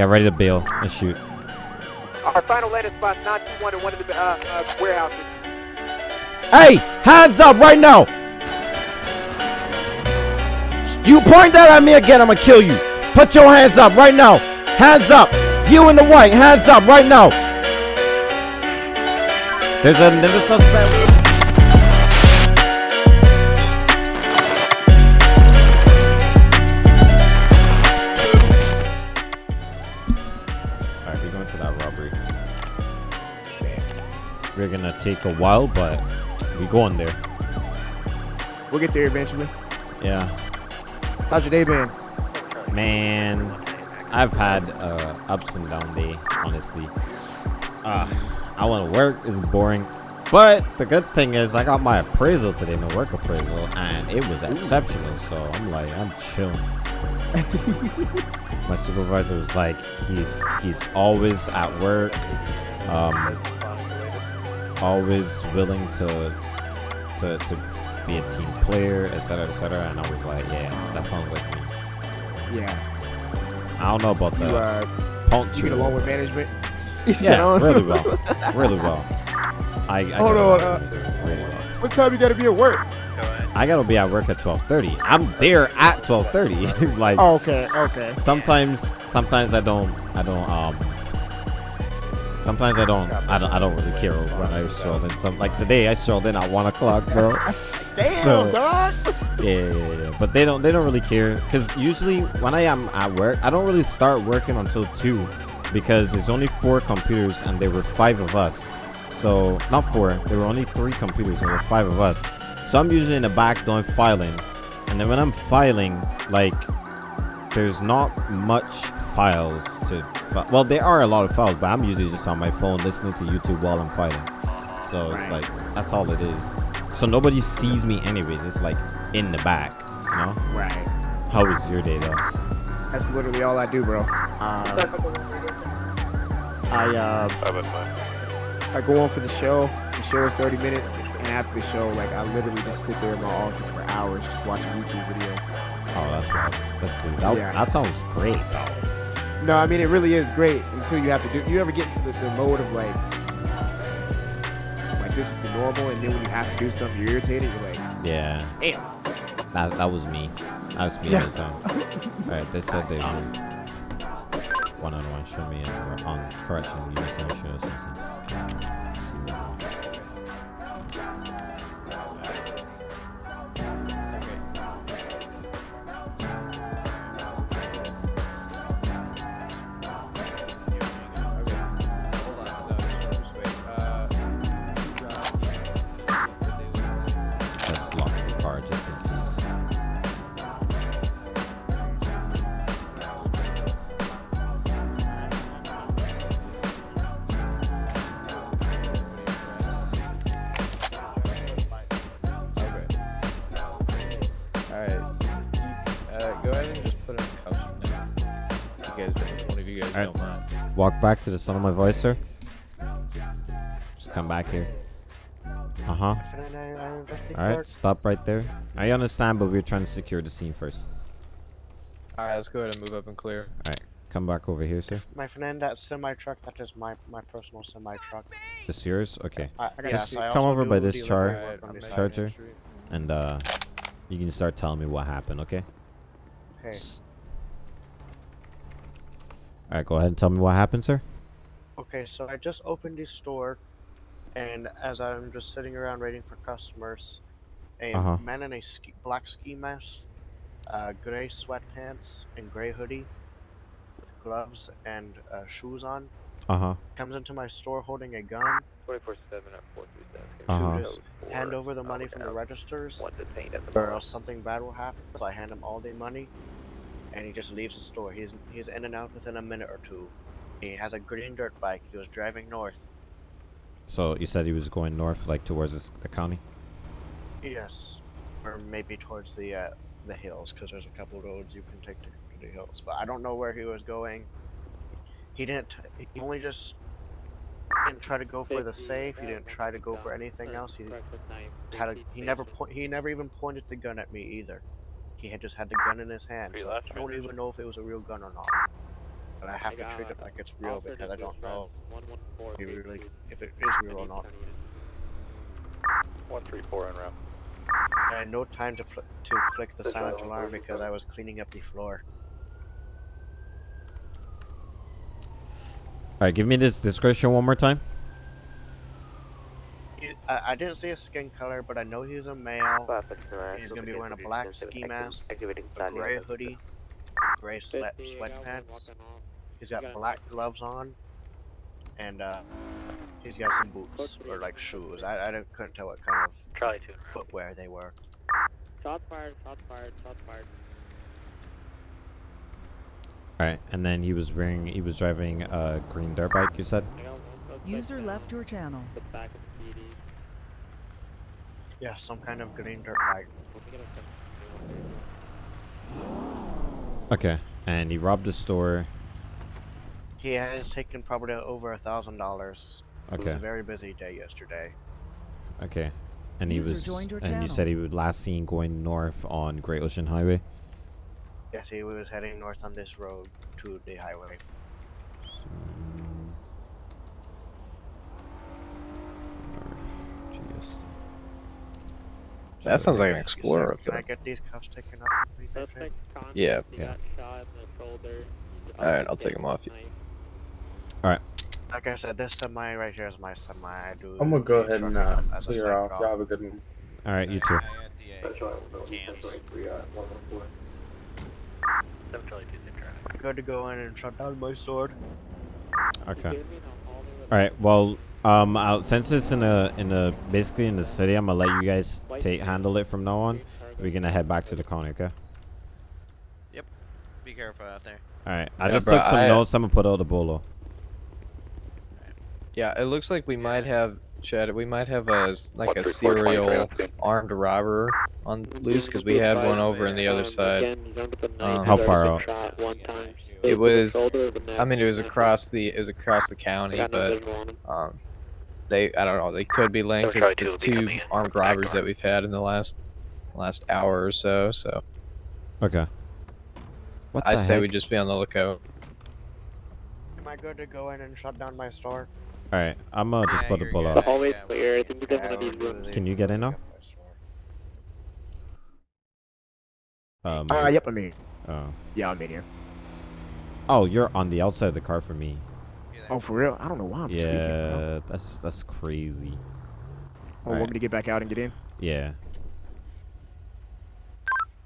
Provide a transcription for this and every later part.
Get ready to bail and shoot. Our final landing spot 921 in one of the uh, uh, warehouses. Hey, hands up right now! You point that at me again, I'm gonna kill you. Put your hands up right now. Hands up. You in the white, hands up right now. There's another suspect. Take a while, but we going there. We'll get there eventually. Yeah. How's your day been? Man, I've had uh, ups and down day, honestly. Uh, I want to work. It's boring. But the good thing is I got my appraisal today, my work appraisal, and it was exceptional. So I'm like, I'm chilling. my supervisor was like, he's he's always at work, um, always willing to to to be a team player, etc., etc. And I was like, yeah, that sounds like me. Yeah. I don't know about You the uh, you get along with management? Yeah, "Oh, really well. Really well. I, I Hold on, uh, really well. What time you gotta be at work? I gotta be at work at 12:30. I'm there at 12:30. like Oh, okay, okay. sometimes, sometimes I don't, I don't, um, sometimes I don't, I don't, I don't really care when I stroll in. Some like today, I strolled in at one o'clock, bro. Damn, So- dog. Yeah, yeah, yeah. But they don't, they don't really care because usually when I am at work, I don't really start working until two because there's only four computers and there were five of us. So not four, there were only three computers and there were five of us. So I'm usually in the back doing filing, and then when I'm filing, like there's not much files to. Well, there are a lot of files, but I'm usually just on my phone listening to YouTube while I'm fighting. So it's Right. like that's all it is. So nobody sees me anyways. It's like in the back, you know. Right. How was your day though? That's literally all I do, bro. Uh, I uh, I go on for the show. The show is 30 minutes, and after the show, like I literally just sit there in my office for hours just watching YouTube videos. Oh, that's right. That's cool. That, Yeah. that sounds great though. No, I mean it really is great until you have to do. You ever get into the, the mode of like, like this is the normal, and then when you have to do something, you're irritated. You're like, Yeah. damn. That that was me. That was me Yeah. all the time. All right, they said they um one on one show me and on correction you show us something. Back to the sound of my voice, sir. Just come back here. Uh huh. All right, stop right there. I understand, but we're trying to secure the scene first. Alright, let's go ahead and move up and clear. Alright, come back over here, sir. My friend, that semi truck, that is my my personal semi truck. This yours? Okay. I, gotta Just see- I come also over by this delivery char- work Alright, on I'm this. Charger. And uh, you can start telling me what happened, okay? Okay. All right, go ahead and tell me what happened, sir. Okay, so I just opened the store, and as I'm just sitting around waiting for customers, a Uh-huh. man in a ski, black ski mask, uh, gray sweatpants, and gray hoodie, with gloves and uh, shoes on, Uh huh. comes into my store holding a gun, 24 7 at 437. Uh-huh. just hand over the money from the registers, One detained at the or else something bad will happen. So I hand him all the money, and he just leaves the store. He's he's in and out within a minute or two. He has a green dirt bike. He was driving north. So you said he was going north, like towards this, the county. Yes, or maybe towards the uh, the hills, because there's a couple roads you can take to, to the hills. But I don't know where he was going. He didn't. He only just didn't try to go for the safe. He didn't try to go for anything else. He had a, he never point. He never even pointed the gun at me either. He had just had the gun in his hand. So I don't even know if it was a real gun or not. But I have to treat it like it's real because I don't know if, really, if it is real or not. One three four en route. I had no time to pl- to click the silent alarm because I was cleaning up the floor. All right, give me this description one more time. He, I, I didn't see his skin color, but I know he's a male. He's gonna be wearing a black ski mask, a gray hoodie, gray sweat sweatpants. He's got black gloves on, and uh, he's got some boots or like shoes. I, I couldn't tell what kind of footwear they were. Shots fired, shots fired, shots fired. All right, and then he was wearing, he was driving a green dirt bike. You said. I got one suspect User down. left your channel. The back of the PD. Yeah, some kind of green dirt bike. Let me get a second. Okay, and he robbed a store. He has taken probably over a thousand dollars. Okay. It was a very busy day yesterday. okay, and he User was, joined your and you said he was last seen going north on Great Ocean Highway. Yes, he was heading north on this road to the highway. North, GS. That sounds like an Explorer sir. up Can I get these cuffs taken off of me, Patrick? Suspect conscious, Yeah. Yeah. got shot in the shoulder. Alright, I'll take them off you. Knife. Like I said, this semi right here is my semi. I do. I'm gonna go ahead and truck uh, clear side off. Y'all have a good one. All right, you too. Seven Charlie two. Same traffic. I got to go in and shut down my sword. Okay. Give me the hallway with All right. Well, um, I'll, since it's in a in a basically in the city, I'm gonna let you guys take handle it from now on. We're gonna head back to the con, okay? Yep. Be careful out there. All right. I Yeah, just bro, took some I- notes. I'm gonna put out the bolo. Yeah, it looks like we might have Chad. We might have a s- like a serial armed robber on loose because we had one over on the other side. again, jump at the Um, How far out? shot one time. It was the was- shoulder or the neck, I mean, it was across the it was across the county, but visual on him. um, they I don't know. They could be linked. Charlie It's two the two armed robbers on. that we've had in the last last hour or so. So Okay. What I the say heck? we just be on the lookout. Am I good to go in and shut down my store? All right. I'm gonna just Yeah, put the you're bolo up. Hallway's Yeah, clear. I think you Yeah, guys want these do rooms. the- Can you get in now? my. Um. Uh, yep, I'm in. Oh. Yeah, I'm in here. Oh, you're on the outside of the car for me. Oh, for real? I don't know why I'm tweaking. Yeah, that's that's crazy. Oh, Alright. want me to get back out and get in? Yeah.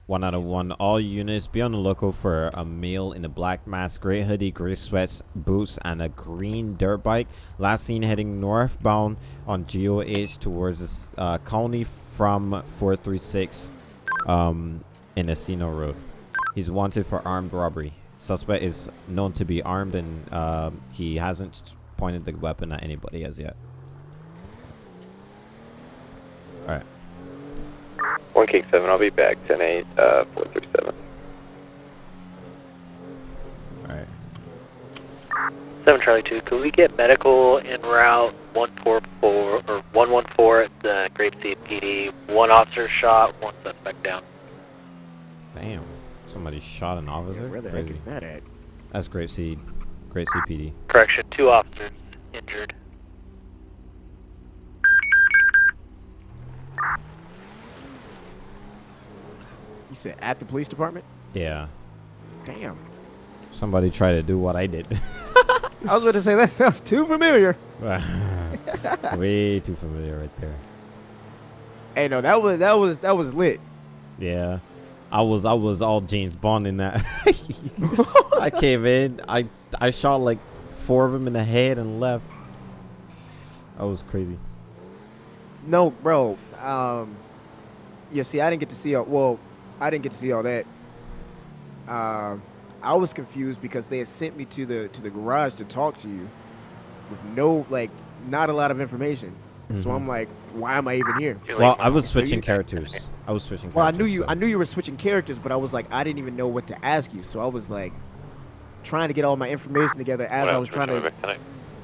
One out of one. All units be on the lookout for a male in a black mask, gray hoodie, gray sweats, boots, and a green dirt bike. Last seen heading northbound on GOH towards this uh, county from 436 um, in Encino Road. He's wanted for armed robbery. Suspect is known to be armed and um he hasn't pointed the weapon at anybody as yet. One King seven. I'll be back. Ten eight. Uh, four three seven. Alright. Seven Charlie two. Could we get medical en route one four four or one one four at the Grapeseed PD? One officer shot. One suspect down. Damn. Somebody shot an officer? Where the heck is that at? That's Grapeseed. Great CPD. Correction. Two officers injured. You said at the police department? Yeah. Damn. Somebody tried to do what I did. I was going to say that sounds too familiar. Way too familiar right there. Hey, no, that was that was that was lit. Yeah. I was I was all James Bond in that. I came in, I I shot like four of them in the head and left. That was crazy. No, bro. Um, yeah. See, I didn't get to see all. Well, I didn't get to see all that. Um, I was confused because they had sent me to the to the garage to talk to you, with no like, not a lot of information. So Mhm. I'm like, why am I even here? Well, I was So switching characters. I was switching Well, I knew you. so- I knew you were switching characters, but I was like, I didn't even know what to ask you. So I was like, trying to get all my information together as I was trying to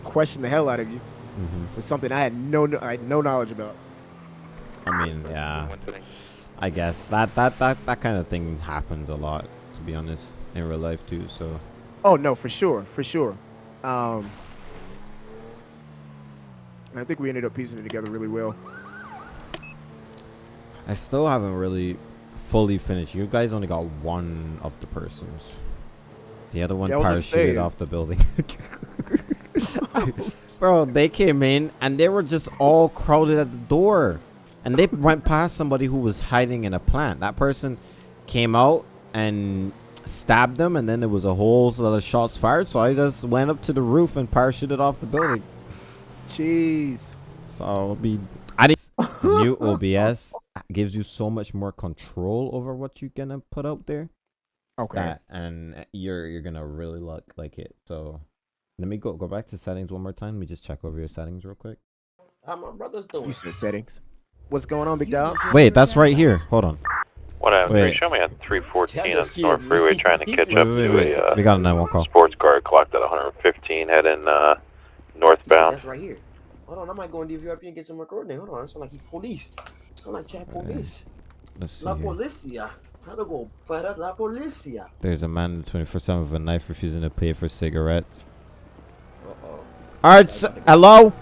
question the hell out of you Mhm. with something I had no, no I had no knowledge about. I mean, yeah. I guess that that that that kind of thing happens a lot, to be honest, in real life too. So Oh no, for sure, for sure. Um, I think we ended up piecing it together really well. I still haven't really fully finished. You guys only got one of the persons. The other one Yeah, I was gonna parachuted off the building. Bro, they came in and they were just all crowded at the door. And they went past somebody who was hiding in a plant. That person came out and stabbed them, and then there was a whole lot of shots fired. So I just went up to the roof and parachuted off the building. Jeez. So I'll be. I didn't. New OBS gives you so much more control over what you're gonna put out there. Okay. That and you're you're gonna really look like it. So let me go go back to settings one more time. Let me just check over your settings real quick. How my brother's doing? You said settings. What's going on, big dog? Wait, that's right here. Hold on. What I'm Wait. show me on 314 on North. Freeway trying to catch Wait, up wait, to wait. a uh, We got a 911 call. sports car clocked at 115 heading uh, northbound. That's right here. Hold on, I might go in DVRP and get some recording. Hold on, it sound like he's police. Sound like chat police. Let's see La here. policia. Trying to go fight out la policia. There's a man in 24 7 with a knife refusing to pay for cigarettes. Uh-oh. Alright, s hello?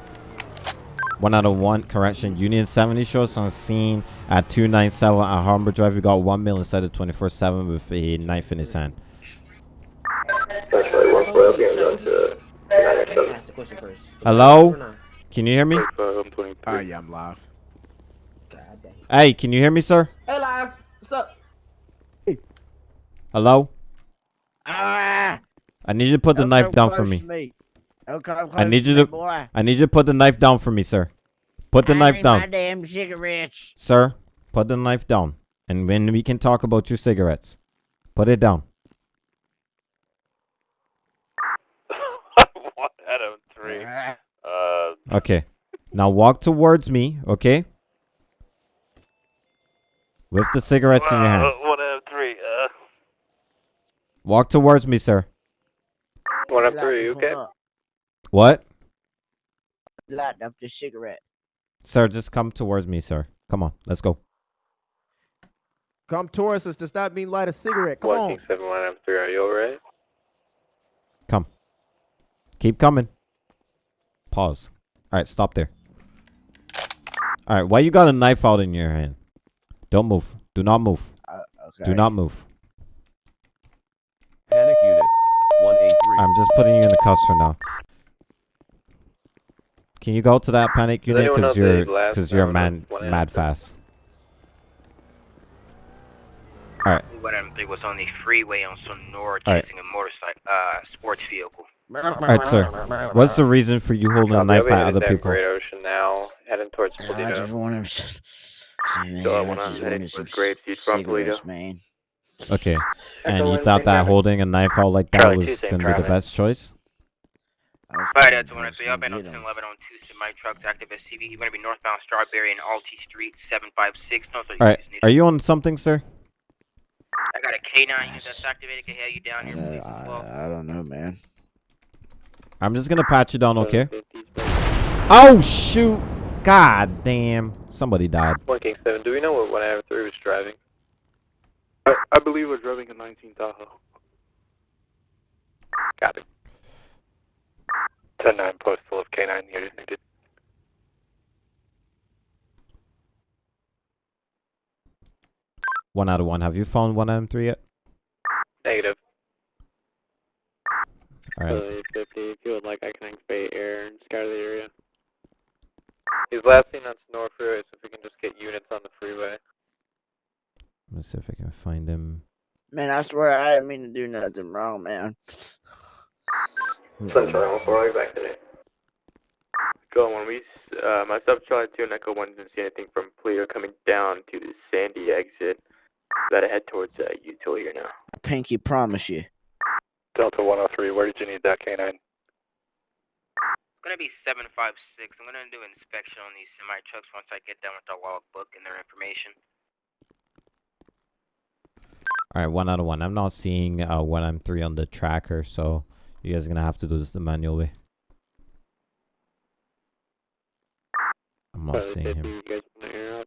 One out of one, correction. Union 70 shows on scene at 297 at Harbor Drive. We got one male inside of 24 7 with a knife in his hand. Ask the question first. Hello? Can you hear me? Uh, I'm 23. Ah, yeah, I'm live. God dang. Hey, can you hear me, sir? Hey, live. What's up? Hello? Ah, I need you to put the don't knife down for me. to me. I need you to- boy. I need you to put the knife down for me, sir. Put the I knife need My down. damn cigarettes. Sir, put the knife down. And then we can talk about your cigarettes. Put it down. One out of three. Uh, Okay. Now walk towards me, okay? With the cigarettes in your hand. uh, one out of three. Uh, Walk towards me, sir. one out of three. okay? What? Light up the cigarette. Sir, just come towards me, sir. Come on, let's go. Come towards us does not mean light a cigarette. Come One on. King seven one out of three. Are you alright? Come. Keep coming. Pause. All right, stop there. All right, why you got a knife out in your hand? Don't move. Do not move. Uh, okay. Do not move. Panic unit. 183. I'm just putting you in the cuffs for now. Can you go to that panic unit because you're because you're number man mad answer? fast. What I was on the freeway on Senora Alright. chasing a motorcycle, uh, sports vehicle. All right, sir. What's the reason for you holding a Copy, knife I'll be at headed other people? Great Ocean now, heading towards I Paleto. just want to. Man, Still I have one on just heading wanted some towards Grapeseed from cigarettes, Paleto. man. Okay. And you thought that seven. holding a knife out like that Charlie was gonna be the best choice? I was Alright, that's to one get of three. I've been on them. 1011 on two semi trucks, active SCV. You're gonna be northbound Strawberry and Alty Street, 756. No, All right. Are you on something, sir? I got a K9 unit that's activated. Can have you down here, please, Uh, well. I, I don't know, man. I'm just gonna pat you down, okay? Oh shoot! God damn! Somebody died. One King seven. Do we know what one out of three was driving? I, I believe we're driving a 19 Tahoe. Got it. Ten nine postal of K nine unit needed. One out of one. Have you found one M3 yet? Negative. All right. Uh, 50. If you would like, I can activate air and scour the area. He's last seen on Senora Freeway, so if we can just get units on the freeway. Let me see if I can find him. Man, I swear I didn't mean to do nothing wrong, man. Sunshine, one four, back today. Go on, we, s- uh, myself, Charlie 2, and Echo 1 didn't see anything from Paleto coming down to the Sandy exit. Gotta head towards, uh, Utah here now. Pinky promise you. Delta 103, where did you need that K9? It's gonna be 756. I'm gonna do an inspection on these semi trucks once I get done with the logbook and their information. All right, one out of one. I'm not seeing uh, one M3 on the tracker, so you guys are gonna have to do this the manual way. I'm not Charlie seeing 50, him. you guys wanna air out?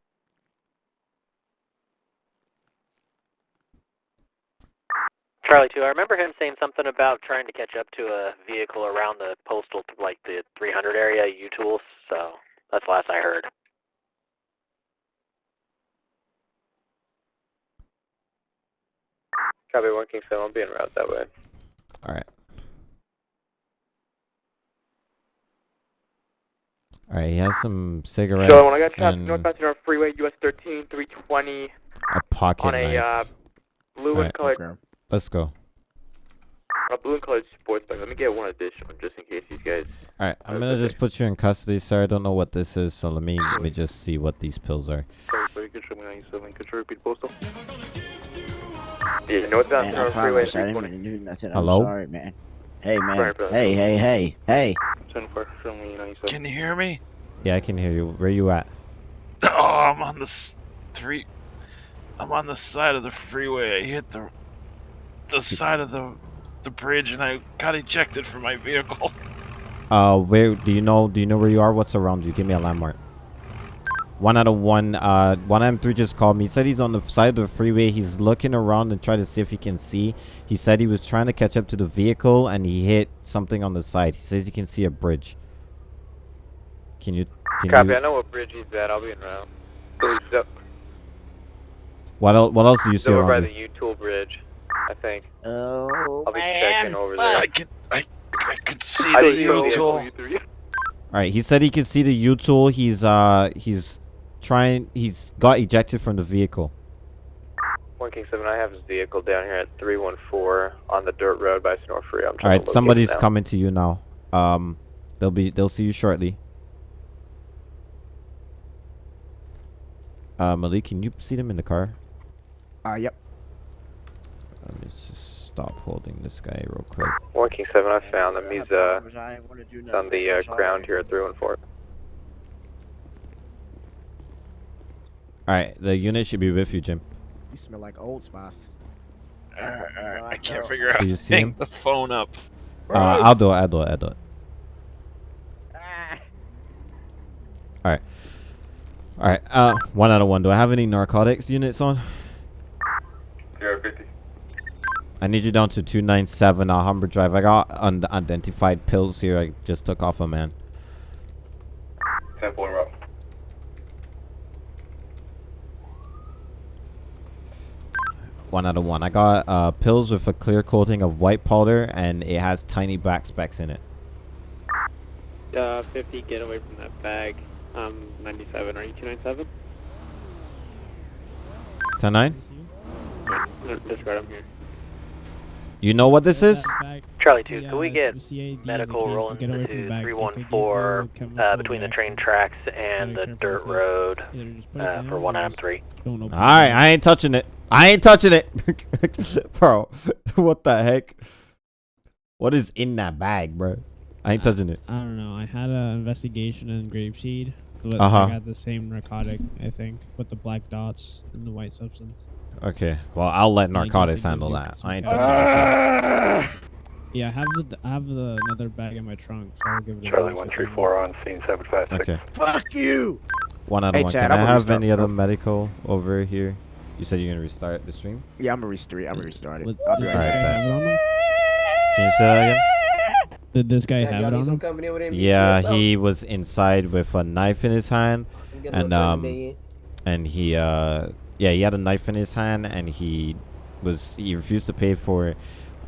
Charlie too. I remember him saying something about trying to catch up to a vehicle around the postal, like the 300 area, U-Tools, so that's the last I heard. Copy 1 King 7, I'll be en route that way. All right. All right. He has some cigarettes So when I got trapped and northbound North Freeway, US 13, 320, a pocket on a uh, blue Alright. and colored, Let's go. a blue and colored sports bike. Let me get one additional just in case these guys. All right. I'm gonna just put you in custody, sir. I don't know what this is, so let me let me just see what these pills are. Sorry, could you show me 97? You repeat postal? Yeah, northbound Man, I Freeway, promise I didn't mean to do nothing. Hello? I'm sorry, man. Hey, man. Hey, hey, hey, hey. 10 4, show me 97. Can you hear me? Yeah, I can hear you. Where you at? Oh, I'm on the s- three. I'm on the side of the freeway. I hit the the side of the the bridge and I got ejected from my vehicle. Uh, where do you know? Do you know where you are? What's around you? Give me a landmark. One out of one. Uh, one M three just called me. He said he's on the side of the freeway. He's looking around and trying to see if he can see. He said he was trying to catch up to the vehicle and he hit something on the side. He says he can see a bridge. Can you? Can Copy, you I know what bridge he's at. I'll be en route. So up, what else? What else do you he's see over by around the? U-Tool bridge, I think. Oh, I'll be checking over there. I could I I could see I the U-tool. All right. He said he can see the U tool. He's uh he's trying. He's got ejected from the vehicle. 1 King 7, I have his vehicle down here at 314 on the dirt road by Snore Free. I'm All trying right. to locate Somebody's coming to you now. Um, they'll be they'll see you shortly. Uh, Malik, can you see them in the car? Uh, yep. Let me just stop holding this guy real quick. 1 King 7, I found him. He's uh, I didn't want to do on the uh, ground here at 314. All right, the unit should be with you, Jim. You smell like Old Spice. Alright, alright, I can't figure out how Did you see him? the phone up. Uh, I'll do it. I'll do it. I'll do it. All right. All right. Uh, one out of one. Do I have any narcotics units on? Zero fifty. I need you down to 297 Alhambra Drive. I got unidentified pills here. I just took off a man. 10 4 route. One out of one. I got uh, pills with a clear coating of white powder, and it has tiny black specks in it. Uh, 50, get away from that bag. Um, 97, are you 297? 10 9? No, disregard, I'm here. You know what this is? Charlie 2, can we get medical rolling to 314 uh, between the train tracks and the dirt road uh, for 1M3? All right, I ain't touching it. I ain't touching it, bro. what the heck? What is in that bag, bro? I ain't touching it. I don't know. I had an investigation in grapeseed. But Uh-huh. I got the same narcotic, I think, with the black dots and the white substance. Okay, well I'll let Yeah, narcotics handle that. I ain't touching of- Yeah, I have the I have the another bag in my trunk, so I'll give it. a Charlie go. 134 on scene 756. Okay. Fuck you! One out of Hey, one. Chad, Can I'm I have restart, any other medical over here? You said you're gonna restart the stream. Yeah, I'm gonna restart. I'm gonna restart it. What- I'll be did right this guy back. have it? Can you say that again? Did this guy Chad, have it on some him? company with NBC Yeah, he was inside with a knife in his hand, I'm getting a and um, and he uh, yeah, he had a knife in his hand, and he was he refused to pay for,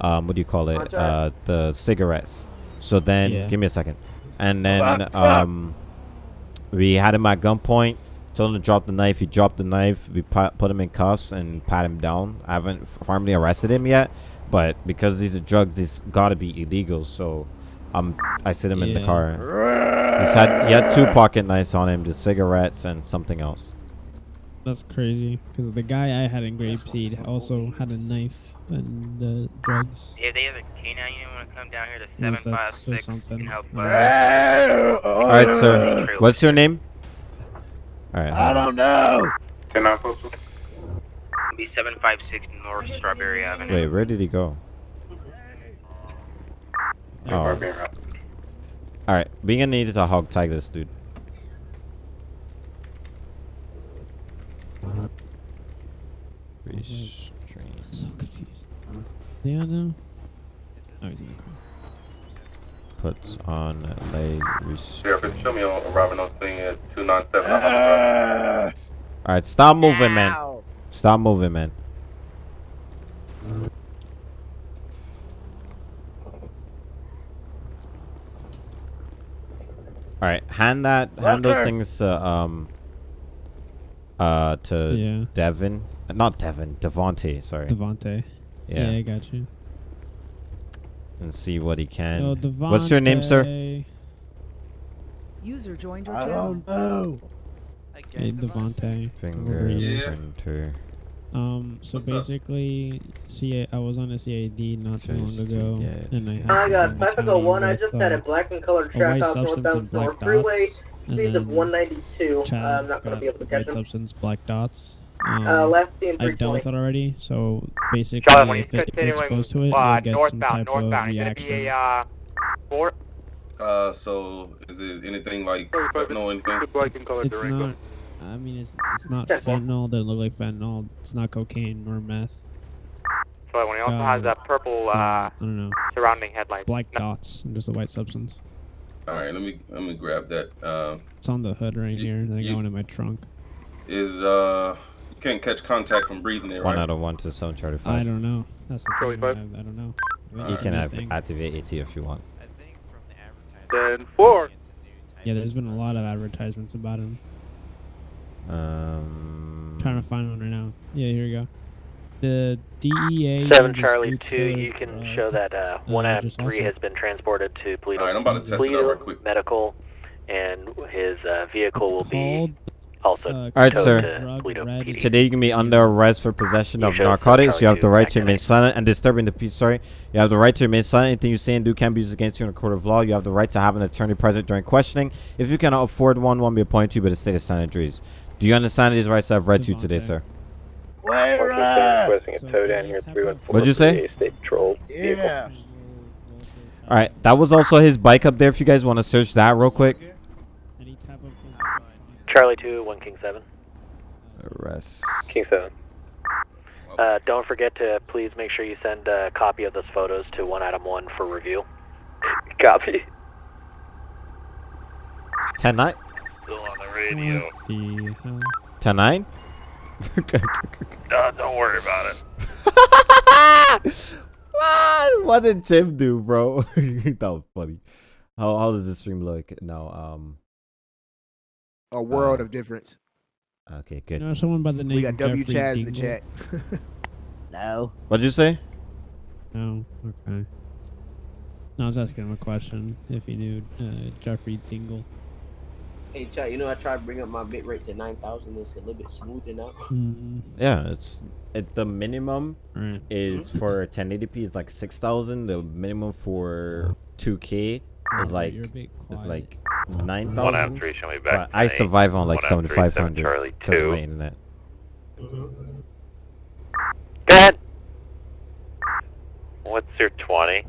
um, what do you call it? Uh, the cigarettes. So then, Yeah. give me a second, and then Fuck, fuck. um, we had him at gunpoint. Told him to drop the knife. He dropped the knife. We put, put him in cuffs and pat him down. I haven't formally arrested him yet, but because these are drugs, these gotta be illegal. So, um, I sit him in the car. He's had he had two pocket knives on him, the cigarettes and something else. That's crazy. Because the guy I had in grapeseed also had a knife and the drugs. Yeah, they have a canine unit want to come down here to Unless that's just 756 something. and help uh, All right, sir. What's your name? All right. I don't know. 10 9 postal. Be 756 North Strawberry Avenue. Wait, where did he go? Oh. All right, we're gonna need to hog tag this dude. I'm so confused. Yeah, no. Oh, he's in the car. Puts on leg restraint. Yeah, show me arriving on scene at two nine seven. All right, stop moving, ow. man. Stop moving, man. Alright, hand that, hand those things to, um, uh, to Yeah. Devin, not Devin, Devonte. Sorry. Devonte. Yeah. Yeah, I got you. And see what he can. Yo, What's your name, sir? User joined your I channel. don't know. Hey, Devonte. Fingerprinter. Um, so What's basically, CA, I was on a CAD not too long ago, get and I had I someone got in the Pacifico county 1. I just had uh, a black and colored a track white house substance northbound and Freeway. dots, and Speeds of 192. Chad Uh, I'm not going to be able to catch white him. substance, black dots. Um, Uh, last seen I dealt 320. with it already, so basically, Charlie, if, it, if you're exposed to it, uh, you'll get some northbound, type northbound, of it's gonna be reaction. a uh, four. Uh, so is it anything like fentanyl, anything? It's not. I mean, it's it's not fentanyl. Doesn't look like fentanyl. It's not cocaine nor meth. But when he also has Uh, that purple uh, I don't know. surrounding headlights. Black dots and just a white substance. All right, let me let me grab that. Uh, It's on the hood right here. and I you- go into my trunk. is uh, you can't catch contact from breathing it, One right? out of one to seven Charlie five. I don't know. That's the Charlie thing. I, five? I don't know. I You think can have, activate AT if you want. Then four. Yeah, there's been a lot of advertisements about him. Um, trying to find one right now. Yeah, here we go. The DEA. Seven Charlie two. killer, You can uh, show that uh, one uh, out of three also- has been transported to Paleto. All right, I'm about to test it out real quick. Medical, and his uh, vehicle will be also uh, All right, towed sir. to Paleto PD. Today you can be under arrest for possession You of narcotics. You have the right to remain silent and disturbing the peace. Sorry, you have the right to remain silent. Anything you say and do can be used against you in a court of law. You have the right to have an attorney present during questioning. If you cannot afford one, one be appointed to you by the state of San Andreas. Do you understand these rights I've read to you today, sir? Requesting a tow down here, 314. What'd you say? State Patrol. Yeah. All right, that was also his bike up there. If you guys want to search that real quick. Charlie two, one King seven. Arrest. King seven. Uh, don't forget to please make sure you send a copy of those photos to one item one for review. Copy. 10 9? Still on the radio. The hell? 10 9? Uh, don't worry about it. what? What did Jim do, bro? that was funny. How how does the stream look now? Um. A world uh, of difference. Okay, You good. know someone by the name We got W Jeffrey Chaz in the Dingle? chat. No. What'd you say? No. Okay. No, I was asking him a question. If he knew uh, Jeffrey Dingle. Hey, Chad, you know I tried to bring up my bit rate to 9,000. It's a little bit smoother now. Mm, Yeah, it's it. The minimum Right. is for 1080p is like six thousand. The minimum for 2K is like you're a bit is like nine One out three, show me back I survive on like One out of three, seventy five seven hundred Charlie because of two. my internet. Go ahead. What's your 20?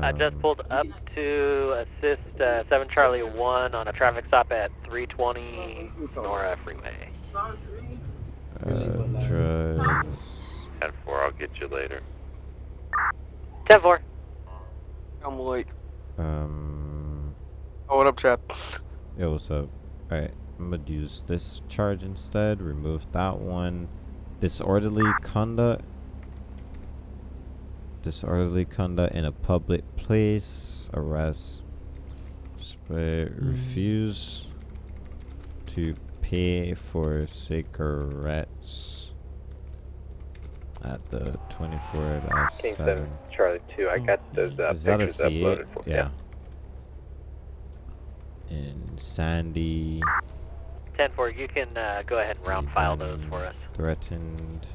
I just Um, pulled up to assist uh, 7 Charlie 1 on a traffic stop at 320 Nora Freeway. Uh, drive. 10 4, I'll get you later. 10 4. I'm late. Um. oh, what up, Chad? Yo, what's up? Alright, I'm gonna use this charge instead. Remove that one. Disorderly conduct. Disorderly conduct in a public place. Arrest. Spray, refuse to pay for cigarettes at the 24 last King 7. 7, Charlie 2, I got those uh, Is that a pictures C8? uploaded for Yeah. And Sandy 10 4, you can uh, go ahead and round file those for us. threatened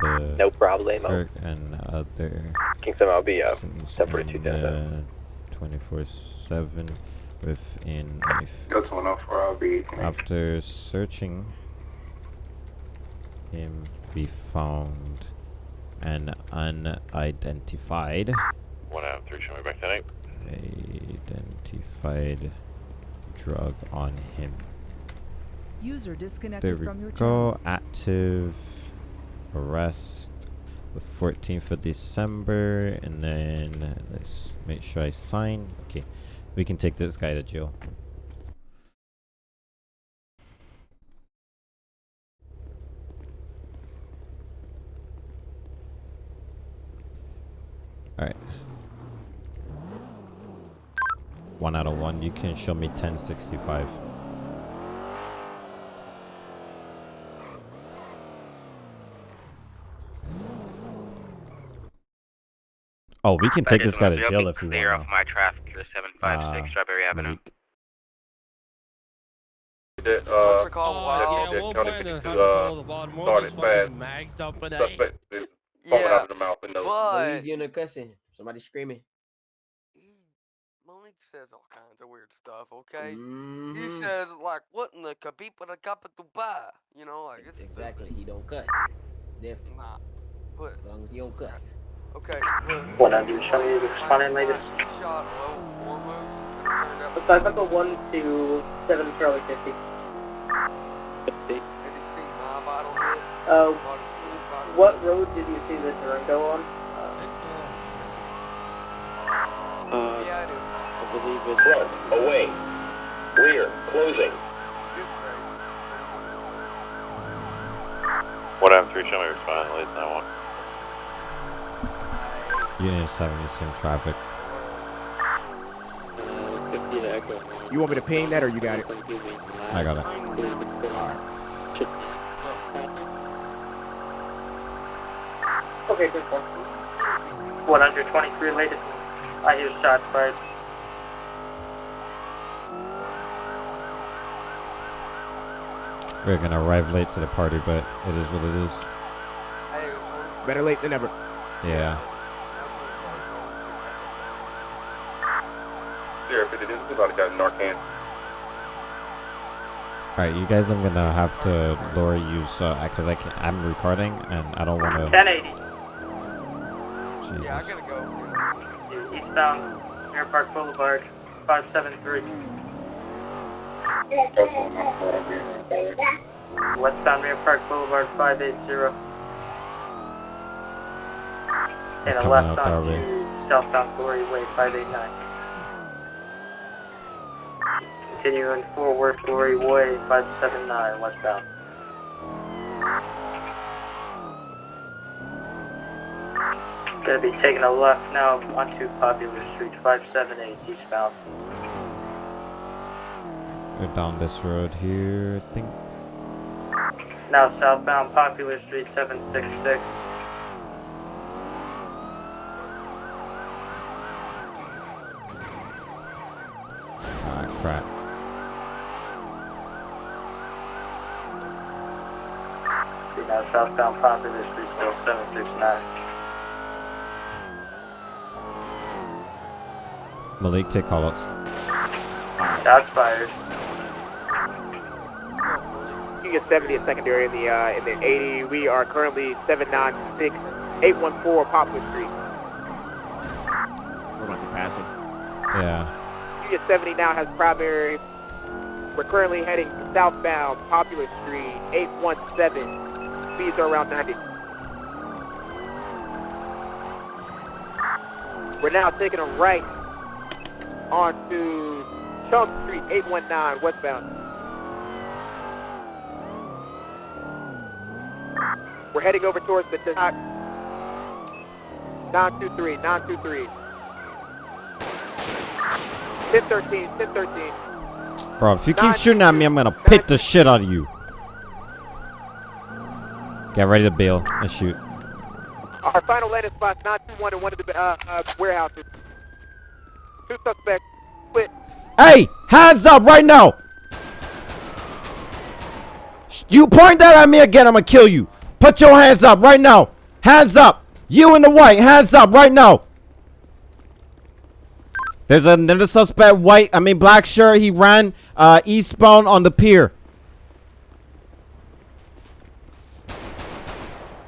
the No problemo. clerk and other King 7, I'll be uh, persons 1042 in down the 24/7 with a knife. Go to an off or I'll be. After searching him, we found an unidentified. 1 out 3, show me back tonight. Identified drug on him. User There disconnected we from your channel. go. Active arrest. The 14th of December, and then let's make sure I sign. Okay, we can take this guy to jail. Alright. One out of one. You can show me 1065. Oh, we can take this guy to jail if we Clear want. off my traffic to 756 Uh, Strawberry Avenue. Malik. That, uh, What's it that- Wow. that Yeah, county we'll fifty-two, find uh, couple of odd ones started fucking fast. magged up with that. Suspect is foaming out of the mouth and nose. But in the cussing. Somebody screaming. Malik says all kinds of weird stuff. Okay, he Mhm. says like, "What in the kapipa da kappa tuba?" You know, like it's Exactly. He don't cuss. Different. Nah. But As long as he don't cuss. Okay. Look, 100, show me the responding latest. shot low foremost. and it turned Looks like Echo 1 to 7 Charlie 50. Did you see my vital hit? Uh, Body full vital what road did you see the Durango on? Uh, Yeah, I do. I believe it's Away. Rear. Closing. One M three, show me your responding late that one. Union 70 sim traffic. 50 to Echo. You want me to ping that or you got it? I got it. Okay, good one. 123 latest. I hear shots fired. We're gonna arrive late to the party, but it is what it is. Better late than never. Yeah. Sheriff, it is about got Narcan. Alright, you guys, I'm gonna have to lower you so uh, because I can. I'm recording and I don't want to. 1080. Yeah, I gotta go. Eastbound, Air Park Boulevard, 573. Westbound Mirror Park Boulevard, 580. And a Coming left out that on way. to southbound Glory Way, 589. Continuing forward, Glory Way, 579, westbound. Gonna be taking a left now onto Popular Street, 578 eastbound. We're down this road here. I think. Now southbound Popular Street, 766. Ah, crap. See now southbound Popular Street, still 769. Malik, take callouts. Shots fired. You get 70 at secondary in the uh, in the 80. We are currently 796 814 Popular Street. We're about to pass him. Yeah. You get 70 now has primary. We're currently heading southbound Popular Street 817. Speeds are around 90. We're now taking a right onto Chunk Street 819 westbound. We're heading over towards the dock. 923, 923. 1013, 1013. Bro, if you keep shooting at me, I'm gonna pit the shit out of you. Get ready to bail and shoot. Our final landing spots 921 in one of the uh, uh, warehouses. Two suspects Quit. Hey, hands up right now! You point that at me again, I'm gonna kill you. Put your hands up right now. Hands up. You in the white, hands up right now. There's another suspect, white, I mean black shirt. He ran uh, eastbound on the pier.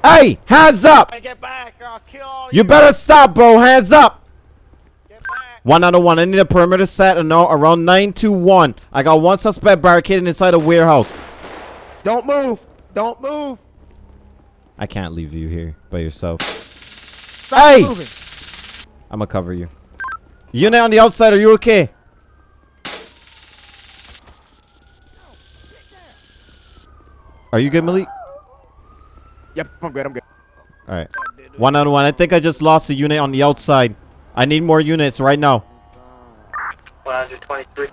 Hey, hands up. Get back or I'll kill all You better stop, bro. Hands up. One out of one. I need a perimeter set and no, around 921. I got one suspect barricaded inside a warehouse. Don't move. Don't move. I can't leave you here by yourself. Stop hey! moving. I'm gonna cover you. Unit on the outside, are you okay? Are you good, Malik? Yep, I'm good. I'm good. Alright. One on one. I think I just lost a unit on the outside. I need more units right now. 123.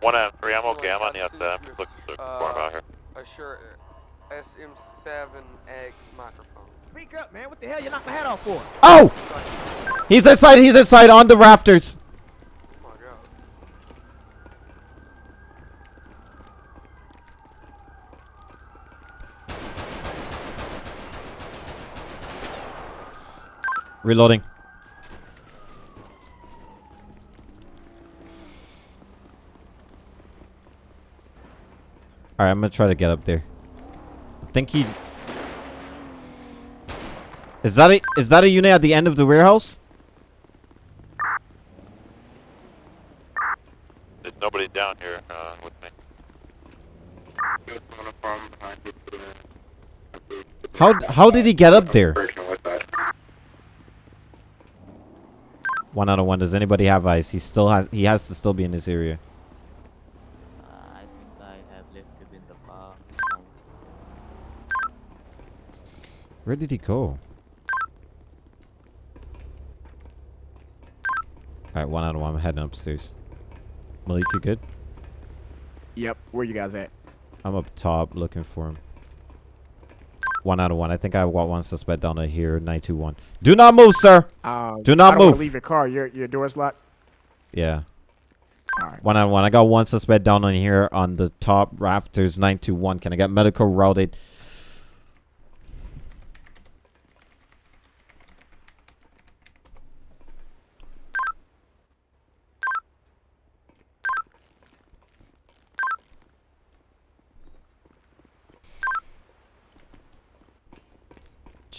One out three, I'm okay. I'm on the outside. I'm just looking for form out here. Uh, A Shure SM7X microphone. Speak up, man. What the hell you knocked my head off for? Oh! He's inside, he's inside on the rafters. Oh my god. Reloading. Alright, I'm gonna try to get up there. I think he... Is that a is that a unit at the end of the warehouse? There's nobody down here uh, with me. How how did he get up there? One out of one. Does anybody have ice? He still has. He has to still be in this area. I think I have left him in the car. Where did he go? Alright, one out of one. I'm heading upstairs. Malik, you good? Yep. Where you guys at? I'm up top looking for him. One out of one. I think I got one suspect down here. 921. Do not move, sir. Um, Do not move. leave your car. Your your door's locked. Yeah. Alright. One on one. I got one suspect down on here on the top rafters. 921. Can I get medical routed?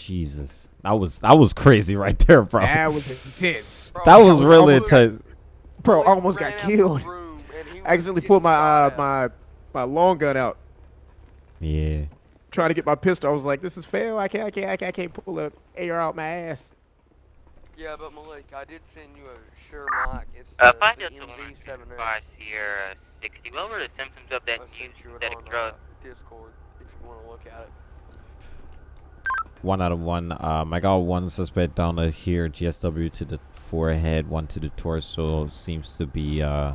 Jesus. That was that was crazy right there, bro. That was intense. That was I really almost- intense. Bro, I almost got killed. I accidentally pulled my uh, my my long gun out, Yeah. trying to get my pistol. I was like, "This is fail. I can't, I can't, I can't, I can't pull a AR out my ass." Yeah, but Malik, I did send you a Shure mic. It's Uh, the, find the us the MV7X. 5 Sierra 60. What were the symptoms of that I sent you it synthetic on uh, drug? Discord if you want to look at it. One out of one. Um, I got one suspect down here. GSW to the forehead, one to the torso. Seems to be uh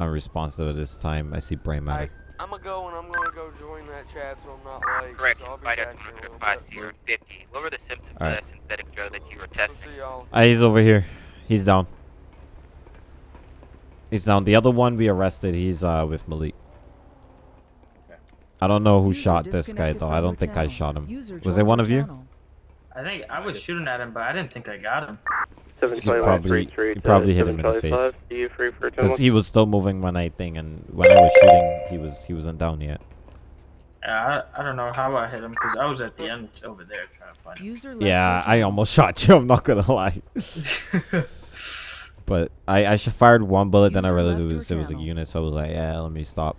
unresponsive at this time. I see brain matter. I'm gonna go and I'm gonna go join that chat so I'm not late. Correct. So I'll be Find us back in a little 5 bit. Sierra 50. What were the symptoms Alright. of that synthetic drug that you were testing? See y'all. Ah, he's over here. He's down. He's down. The other one we arrested. He's uh with Malik. I don't know who shot this guy though. I don't think I shot him. Was it one of you? I think I was shooting at him, but I didn't think I got him. You probably, you probably hit him in the face. You free for Because he was still moving when I thing, and when I was shooting, he was he wasn't down yet. Yeah, I, I don't know how I hit him because I was at the end over there trying to find him. User Yeah, I almost shot you. I'm not gonna lie. but I I fired one bullet, then I realized it was it was a unit, so I was like, yeah, let me stop.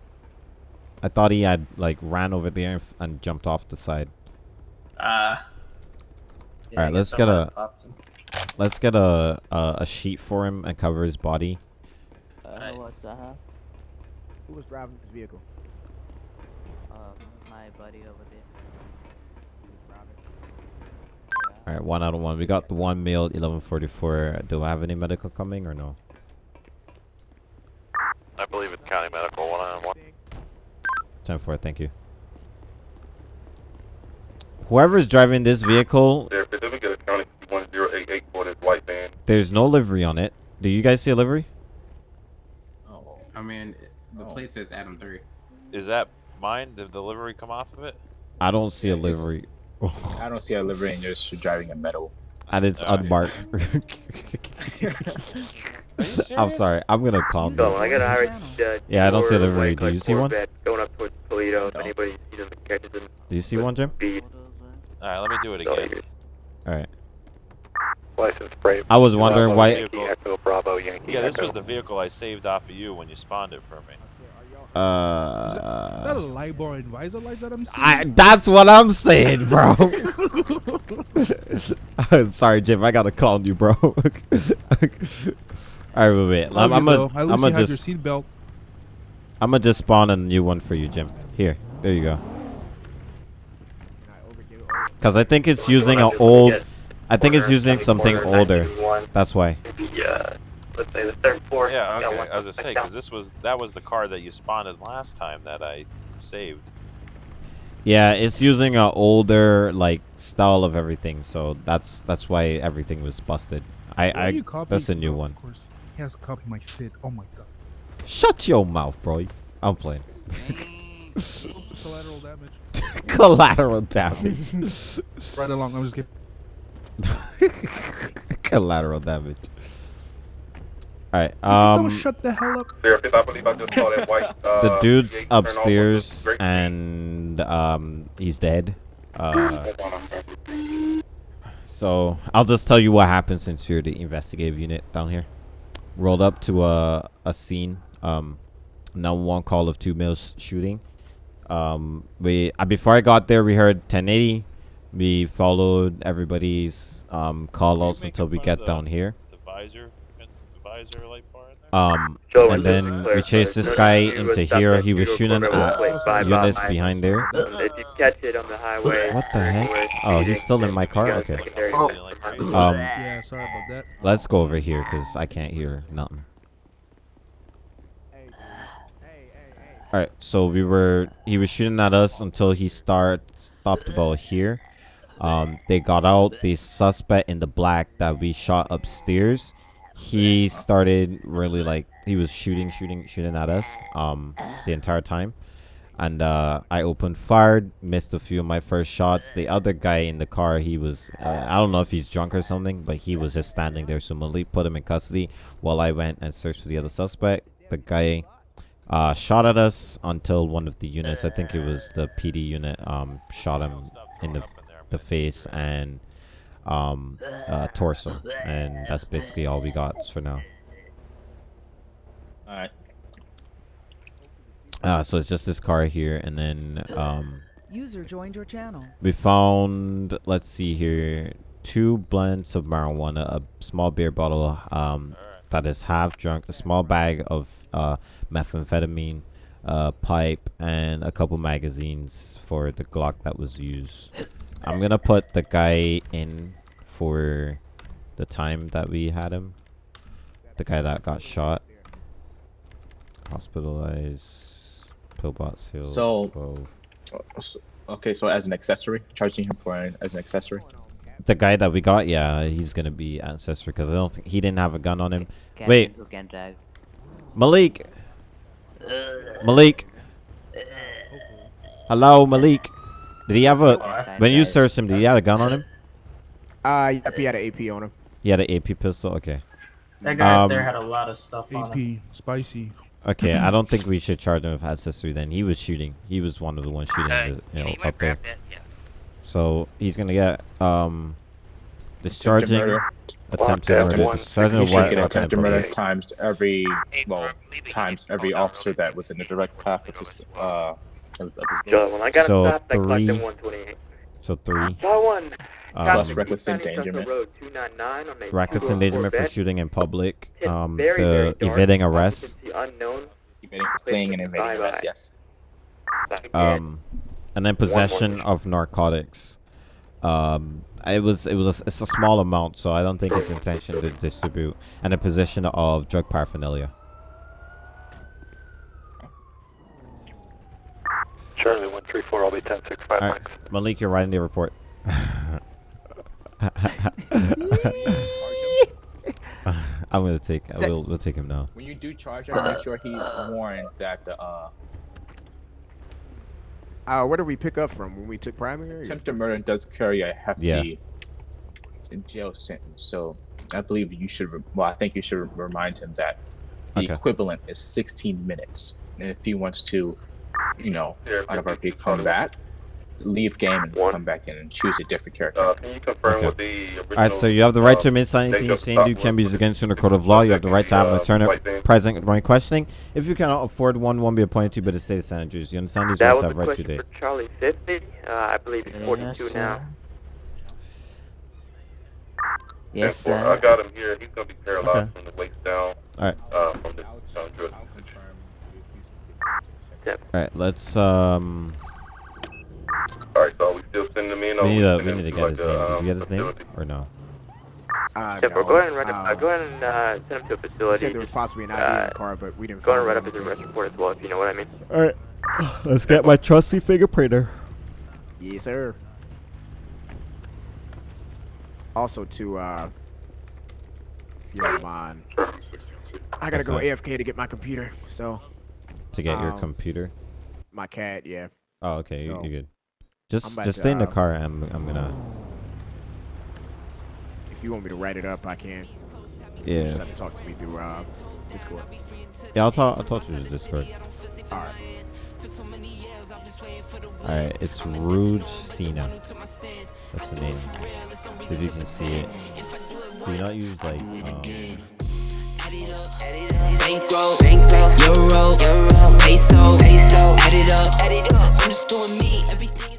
I thought he had like ran over there and, f- and jumped off the side. Uh, yeah, All right, let's get a have popped him. let's get a, a a sheet for him and cover his body. Uh, what's that? huh? Who was driving this vehicle? Um, my buddy over there. All right, one out of one. We got the one male, 1144. Do I have any medical coming or no? I believe it's county medical one on one. 10 4, thank you. Whoever's driving this vehicle, There, let me get a county 1088 for this white van. there's no livery on it. Do you guys see a livery? Oh, I mean, the oh. plate says Adam 3. Is that mine? Did the livery come off of it? I don't see a Yeah, it's- livery. I don't see a livery and you're just driving a metal. And it's Alright. unmarked. I'm sorry. I'm gonna calm So. I got a Irish uh, Yeah, I don't see a tour, livery. like, Do like you see one? Going up towards Toledo. If anybody sees them, catches them. Do you see one, Jim? Alright, let me do it again. Alright. License plate. I was wondering why. Echo Bravo Yankee. Yeah, this Echo. was the vehicle I saved off of you when you spawned it for me. Uh, Is that a LIBOR advisor light that I'm seeing? I, that's what I'm saying, bro. Sorry, Jim. I gotta call you, bro. All right, wait, wait. Love I'm, I'm you, gonna, I'm least gonna you have just, your seatbelt. I'm gonna just spawn a new one for you, Jim. Here, there you go. Cause I think it's using an old. I think it's using something older. That's why. Yeah. Let's say the third floor. Yeah, okay. one I was gonna say because this was that was the car that you spawned last time that I saved. Yeah, it's using an older like style of everything, so that's that's why everything was busted. I I you copy- that's a new one. Of course, he has copied my fit. Oh my god. Shut your mouth, bro. I'm playing. Collateral damage. Collateral damage. right along. I'm just kidding. Collateral damage. All right. Don't Um, shut the hell up. the dude's upstairs and um, he's dead. Uh, so I'll just tell you what happened since you're the investigative unit down here. Rolled up to a a scene. Um, now one call of two mils shooting. Um, we uh, before I got there, we heard 1080. We followed everybody's um call outs until we get down here. The visor, the visor light bar in there. Um, and then we chased this guy into here. He was shooting Corner at units behind there. If you catch it on the highway. What the heck? Oh, he's still in my car? Okay. Oh. Um, Yeah, sorry about that. let's go over here because I can't hear nothing. Alright, so we were, he was shooting at us until he start, stopped about here. Um, they got out, the suspect in the black that we shot upstairs, he started really like, he was shooting, shooting, shooting at us, um, the entire time. And, uh, I opened fired, missed a few of my first shots. The other guy in the car, he was, uh, I don't know if he's drunk or something, but he was just standing there. So Malik put him in custody while I went and searched for the other suspect. The guy uh, shot at us until one of the units, I think it was the PD unit, um, shot him in the the face and um, uh, torso, and that's basically all we got for now. Alright. Uh, so it's just this car here, and then um, User joined your channel. we found, let's see here, two blends of marijuana, a small beer bottle um, that is half drunk, a small bag of uh, methamphetamine, a pipe, and a couple magazines for the Glock that was used. I'm gonna put the guy in for the time that we had him. The guy that got shot. Hospitalized. Pillbox Hill. So, 12. uh, so- okay, so as an accessory, charging him for an, as an accessory. The guy that we got, yeah, he's gonna be ancestor because I don't think he didn't have a gun on him. Captain Wait, who can drive. Malik. Malik. Hello, Malik. Did he have a? When you searched him, did he have a gun on him? Uh, yep, he had an AP on him. He had an AP pistol. Okay. That guy up there Um, had a lot of stuff on him. AP, spicy. Okay, I don't think we should charge him with accessory then. He was shooting. He was one of the ones shooting, Uh, the, you know, up there. that, yeah. So he's gonna get um discharging murder. attempted Attempted murder. one. Discharging You a should get in attempted public. murder times every well times every officer that was in the direct path of his uh of, of his Joe, when I got So him stopped, I clocked him three. 128. So three. Saw one. Um, Plus reckless endangerment. Road 299 on a reckless endangerment for shooting in public. Um, very, very the dark. evading arrest. Occupancy unknown. Fleeing and invading arrest, yes. Um, and then possession of narcotics. Um, it was it was a, it's a small amount, so I don't think it's intention to distribute. And a possession of drug paraphernalia. Charlie 134, I'll be 1065 All right, Malik, you're writing the report. I'm gonna take. I will. We'll take him now. When you do charge him, make sure he's warned that the uh Uh, where did we pick up from when we took primary? attempted murder does carry a hefty Yeah. jail sentence. So I believe you should. Re- well, I think you should re- remind him that the Okay. equivalent is 16 minutes, and if he wants to, you know, out of our RP come back, leave game and come back in and choose a different character. Uh, can you confirm Okay. what the original? All right, so you have the right to uh, admit anything date you of say and do can be used against you in a court of law. You have the right to have an Uh, attorney present during questioning. If you cannot afford one, one be appointed to by the state of San Andreas. You understand these That rights was have the right to question for Charlie 50. Uh, I believe he's 42 now. Yes, sir. I got him here. He's gonna be paralyzed Okay. from the waist down. All right. Uh, from the uh, drug. All right, let's um. All right, so we still sending him in. We need to we need to to, get his like, name. a, Did um, you get his name or no? Uh, Yeah, bro, no, go ahead and run uh, up, uh, go ahead and uh, send him to a facility. said there was possibly an ID in the car, but we didn't. Go ahead and find run up his arrest report as well, if you know what I mean. All right, let's get my trusty fingerprinter. Yes, sir. Also, to uh, if you don't mind, I gotta What's go that? AFK to get my computer. So To get your um, computer. my cat, yeah. Oh, okay, you- So, you're good. Just just to, stay in the uh, car. I'm I'm gonna. If you want me to write it up, I can. Yeah. You just have to talk to me through uh, Discord. Yeah, I'll talk. I'll talk to you in Discord. All right. All right, it's Rouge Cena. That's the name. If you can see it. Do you not use like um, Bankroll, euro, euro, peso, peso. Add it up, add it up. I'm just doing me, everything.